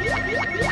Yeah, yeah, yeah.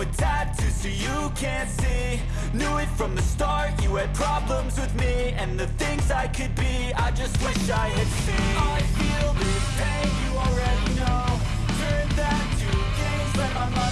with tattoos so you can't see. Knew it from the start, you had problems with me. And the things I could be, I just wish I had seen. I feel this pain, you already know. Turn that to gains, let my money